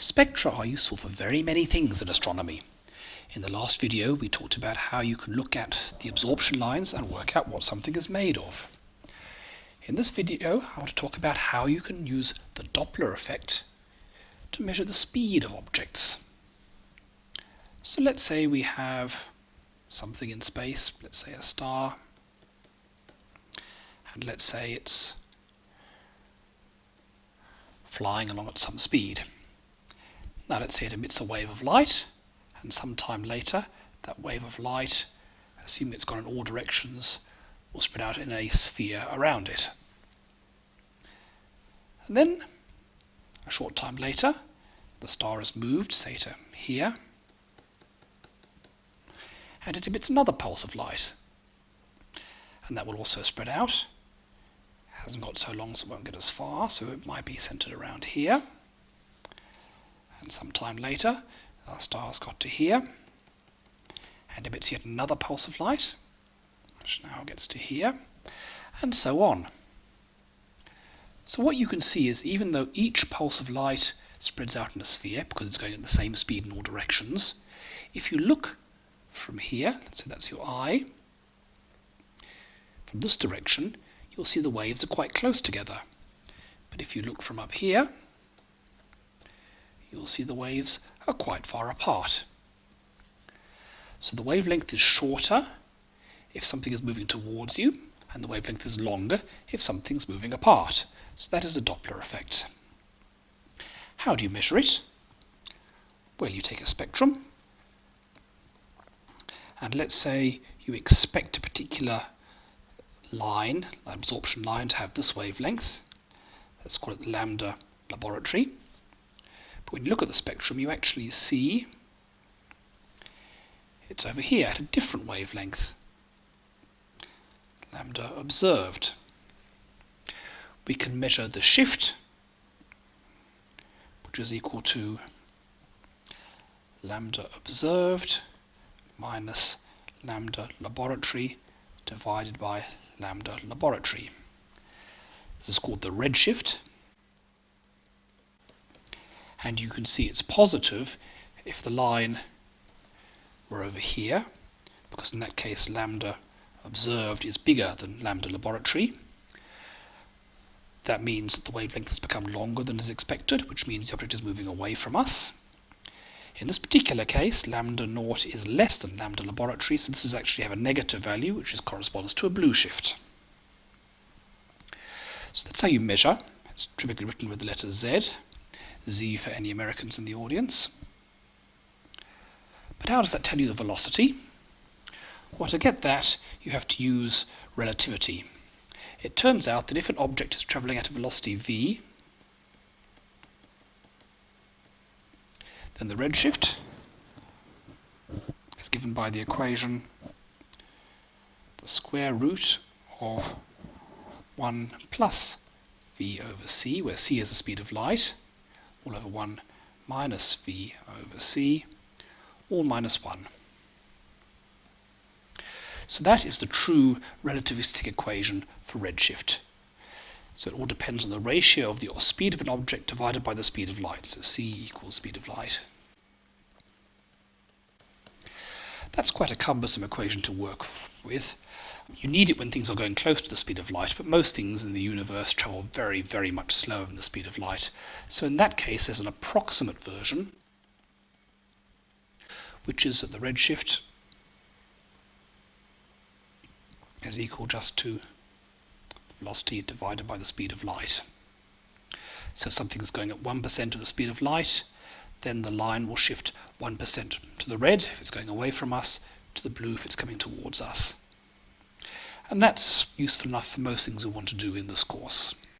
Spectra are useful for very many things in astronomy. In the last video we talked about how you can look at the absorption lines and work out what something is made of. In this video I want to talk about how you can use the Doppler effect to measure the speed of objects. So let's say we have something in space, let's say a star, and let's say it's flying along at some speed. Now let's say it emits a wave of light, and sometime later that wave of light, assuming it's gone in all directions, will spread out in a sphere around it. And then, a short time later, the star has moved, say to here, and it emits another pulse of light. And that will also spread out. It Hasn't got so long so it won't get as far, so it might be centered around here and some time later our star's got to here and emits yet another pulse of light which now gets to here and so on. So what you can see is even though each pulse of light spreads out in a sphere because it's going at the same speed in all directions, if you look from here, say that's your eye, from this direction, you'll see the waves are quite close together. But if you look from up here, you'll see the waves are quite far apart. So the wavelength is shorter if something is moving towards you, and the wavelength is longer if something's moving apart. So that is a Doppler effect. How do you measure it? Well, you take a spectrum, and let's say you expect a particular line, absorption line, to have this wavelength. Let's call it lambda laboratory. But when you look at the spectrum, you actually see it's over here at a different wavelength. Lambda observed. We can measure the shift, which is equal to lambda observed minus lambda laboratory divided by lambda laboratory. This is called the redshift and you can see it's positive if the line were over here because in that case lambda observed is bigger than lambda laboratory. That means that the wavelength has become longer than is expected, which means the object is moving away from us. In this particular case, lambda naught is less than lambda laboratory, so this is actually have a negative value, which is, corresponds to a blue shift. So that's how you measure. It's typically written with the letter Z. Z for any Americans in the audience. But how does that tell you the velocity? Well, to get that, you have to use relativity. It turns out that if an object is traveling at a velocity v, then the redshift is given by the equation the square root of 1 plus v over c, where c is the speed of light, all over 1 minus v over c, all minus 1. So that is the true relativistic equation for redshift. So it all depends on the ratio of the speed of an object divided by the speed of light. So c equals speed of light. That's quite a cumbersome equation to work with. You need it when things are going close to the speed of light, but most things in the universe travel very, very much slower than the speed of light. So in that case, there's an approximate version, which is that the redshift is equal just to velocity divided by the speed of light. So something's going at 1% of the speed of light, then the line will shift 1% to the red if it's going away from us, to the blue if it's coming towards us. And that's useful enough for most things we want to do in this course.